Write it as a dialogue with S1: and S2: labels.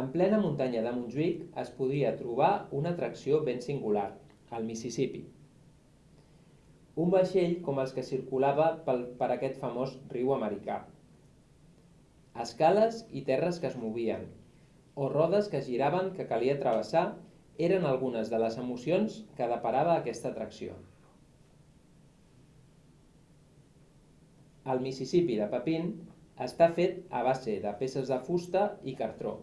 S1: En plena muntanya de Montjuïc es podia trobar una atracció ben singular, el Mississippi. Un vaixell com els que circulava pel, per aquest famós riu americà. Escales i terres que es movien, o rodes que giraven que calia travessar eren algunes de les emocions que deparava aquesta atracció. El Mississippi de Papin està fet a base de peces de fusta i cartró.